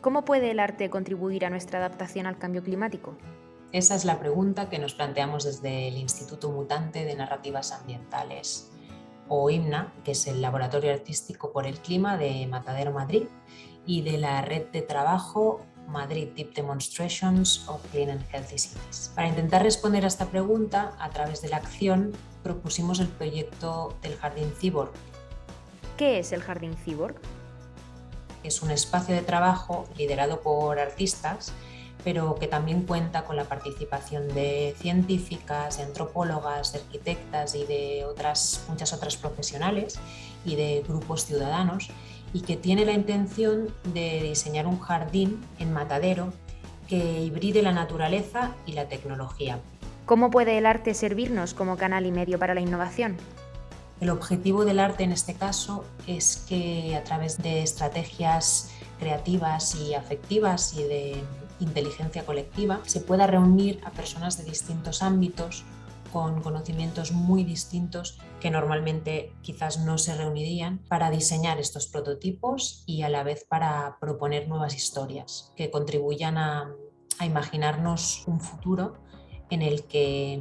¿Cómo puede el arte contribuir a nuestra adaptación al cambio climático? Esa es la pregunta que nos planteamos desde el Instituto Mutante de Narrativas Ambientales, o IMNA, que es el Laboratorio Artístico por el Clima de Matadero Madrid, y de la Red de Trabajo Madrid Deep Demonstrations of Clean and Healthy Cities. Para intentar responder a esta pregunta, a través de la acción, propusimos el proyecto del Jardín Cyborg. ¿Qué es el Jardín Cyborg? Es un espacio de trabajo liderado por artistas pero que también cuenta con la participación de científicas, de antropólogas, de arquitectas y de otras, muchas otras profesionales y de grupos ciudadanos y que tiene la intención de diseñar un jardín en Matadero que hibride la naturaleza y la tecnología. ¿Cómo puede el arte servirnos como canal y medio para la innovación? El objetivo del arte en este caso es que a través de estrategias creativas y afectivas y de inteligencia colectiva se pueda reunir a personas de distintos ámbitos con conocimientos muy distintos que normalmente quizás no se reunirían para diseñar estos prototipos y a la vez para proponer nuevas historias que contribuyan a, imaginarnos un futuro en el que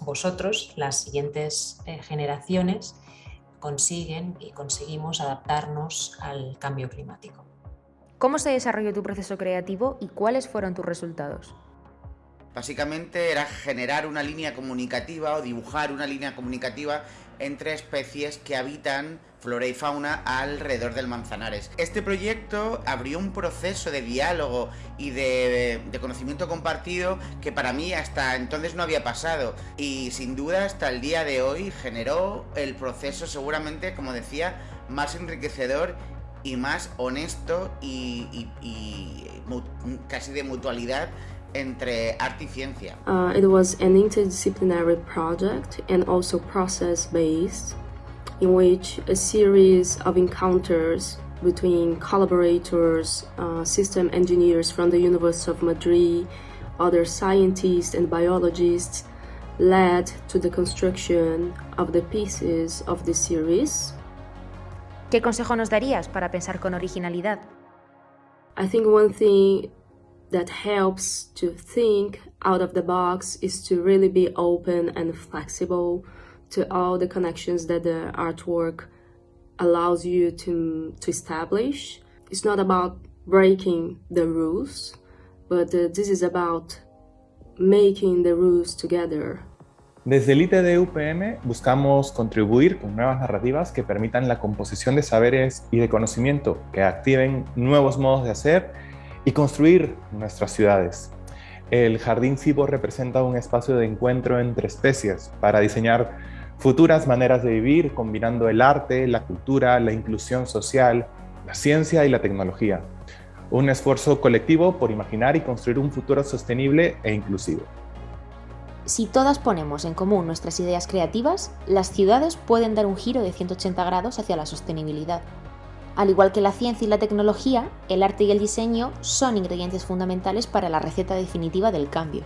vosotros, las siguientes eh, generaciones, consiguen y conseguimos adaptarnos al cambio climático. ¿Cómo se desarrolló tu proceso creativo y cuáles fueron tus resultados? Básicamente era generar una línea comunicativa o dibujar una línea comunicativa entre especies que habitan flora y fauna alrededor del Manzanares. Este proyecto abrió un proceso de diálogo y de, conocimiento compartido que para mí hasta entonces no había pasado y sin duda hasta el día de hoy generó el proceso seguramente, como decía, más enriquecedor y más honesto y, casi de mutualidad entre arte y ciencia. Uh, it was an interdisciplinary project and also process-based in which a series of encounters between collaborators, uh, system engineers from the University of Madrid, other scientists and biologists led to the construction of the pieces of the series. ¿Qué consejo nos darías para pensar con originalidad? I think one thing that helps to think out of the box is to really be open and flexible to all the connections that the artwork allows you to, to establish. It's not about breaking the rules, but uh, this is about making the rules together. Desde el ITD UPM buscamos contribuir con nuevas narrativas que permitan la composición de saberes y de conocimiento, que activen nuevos modos de hacer y construir nuestras ciudades. El Jardín Cibo representa un espacio de encuentro entre especies para diseñar futuras maneras de vivir combinando el arte, la cultura, la inclusión social, la ciencia y la tecnología. Un esfuerzo colectivo por imaginar y construir un futuro sostenible e inclusivo. Si todas ponemos en común nuestras ideas creativas, las ciudades pueden dar un giro de 180 grados hacia la sostenibilidad. Al igual que la ciencia y la tecnología, el arte y el diseño son ingredientes fundamentales para la receta definitiva del cambio.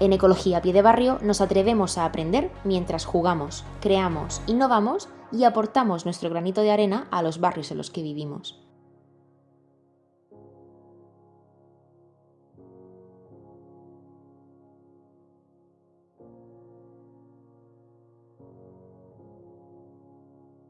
En Ecología Pie de Barrio nos atrevemos a aprender mientras jugamos, creamos, innovamos y aportamos nuestro granito de arena a los barrios en los que vivimos.